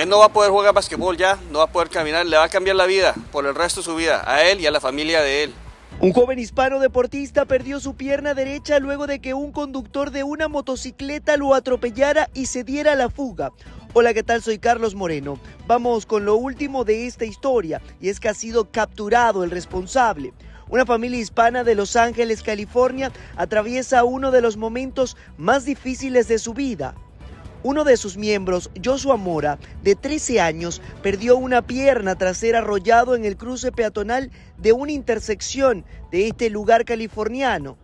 Él no va a poder jugar basquetbol ya, no va a poder caminar, le va a cambiar la vida por el resto de su vida, a él y a la familia de él. Un joven hispano deportista perdió su pierna derecha luego de que un conductor de una motocicleta lo atropellara y se diera la fuga. Hola, ¿qué tal? Soy Carlos Moreno. Vamos con lo último de esta historia y es que ha sido capturado el responsable. Una familia hispana de Los Ángeles, California, atraviesa uno de los momentos más difíciles de su vida. Uno de sus miembros, Joshua Mora, de 13 años, perdió una pierna tras ser arrollado en el cruce peatonal de una intersección de este lugar californiano.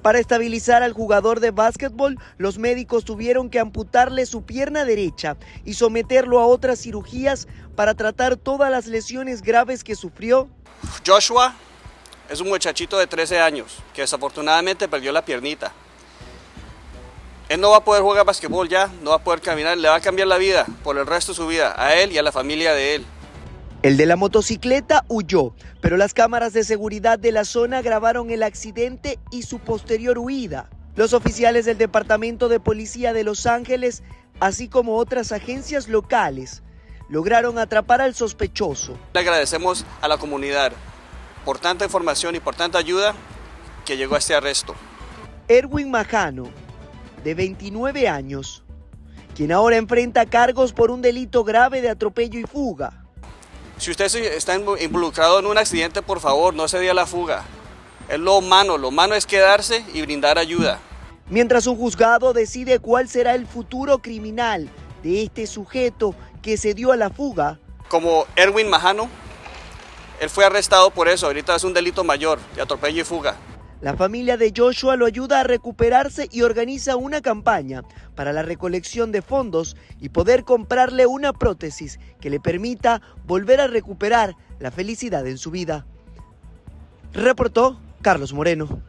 Para estabilizar al jugador de básquetbol, los médicos tuvieron que amputarle su pierna derecha y someterlo a otras cirugías para tratar todas las lesiones graves que sufrió. Joshua es un muchachito de 13 años que desafortunadamente perdió la piernita. Él no va a poder jugar basquetbol ya, no va a poder caminar, le va a cambiar la vida por el resto de su vida, a él y a la familia de él. El de la motocicleta huyó, pero las cámaras de seguridad de la zona grabaron el accidente y su posterior huida. Los oficiales del Departamento de Policía de Los Ángeles, así como otras agencias locales, lograron atrapar al sospechoso. Le agradecemos a la comunidad por tanta información y por tanta ayuda que llegó a este arresto. Erwin Majano, de 29 años, quien ahora enfrenta cargos por un delito grave de atropello y fuga. Si usted está involucrado en un accidente, por favor, no se dé a la fuga. Es lo humano, lo humano es quedarse y brindar ayuda. Mientras un juzgado decide cuál será el futuro criminal de este sujeto que se dio a la fuga. Como Erwin Majano, él fue arrestado por eso, ahorita es un delito mayor de atropello y fuga. La familia de Joshua lo ayuda a recuperarse y organiza una campaña para la recolección de fondos y poder comprarle una prótesis que le permita volver a recuperar la felicidad en su vida. Reportó Carlos Moreno.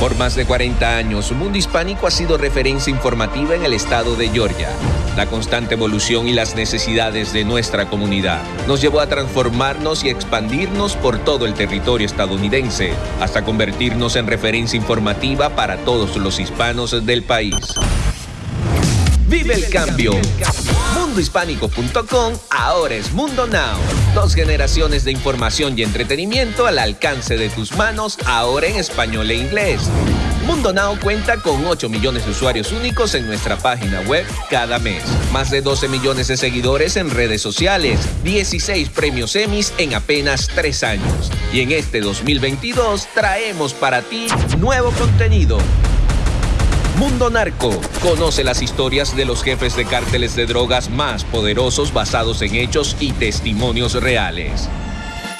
Por más de 40 años, Mundo Hispánico ha sido referencia informativa en el estado de Georgia. La constante evolución y las necesidades de nuestra comunidad nos llevó a transformarnos y expandirnos por todo el territorio estadounidense, hasta convertirnos en referencia informativa para todos los hispanos del país. Vive el cambio. Mundohispánico.com ahora es Mundo Now. Dos generaciones de información y entretenimiento al alcance de tus manos, ahora en español e inglés. Mundo Now cuenta con 8 millones de usuarios únicos en nuestra página web cada mes. Más de 12 millones de seguidores en redes sociales. 16 premios Emmys en apenas 3 años. Y en este 2022 traemos para ti nuevo contenido Mundo Narco. Conoce las historias de los jefes de cárteles de drogas más poderosos basados en hechos y testimonios reales.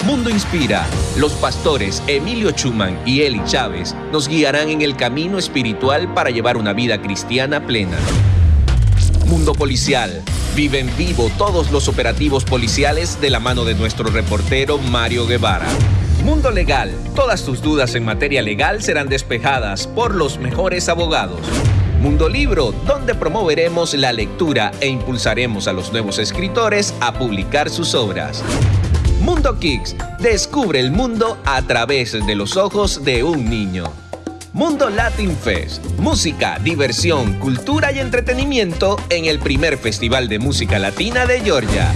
Mundo Inspira. Los pastores Emilio Chuman y Eli Chávez nos guiarán en el camino espiritual para llevar una vida cristiana plena. Mundo Policial. Vive en vivo todos los operativos policiales de la mano de nuestro reportero Mario Guevara. Mundo Legal. Todas tus dudas en materia legal serán despejadas por los mejores abogados. Mundo Libro, donde promoveremos la lectura e impulsaremos a los nuevos escritores a publicar sus obras. Mundo Kicks, descubre el mundo a través de los ojos de un niño. Mundo Latin Fest, música, diversión, cultura y entretenimiento en el primer festival de música latina de Georgia.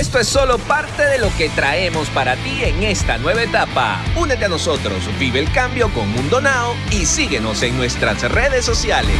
Esto es solo parte de lo que traemos para ti en esta nueva etapa. Únete a nosotros, vive el cambio con Mundo Now y síguenos en nuestras redes sociales.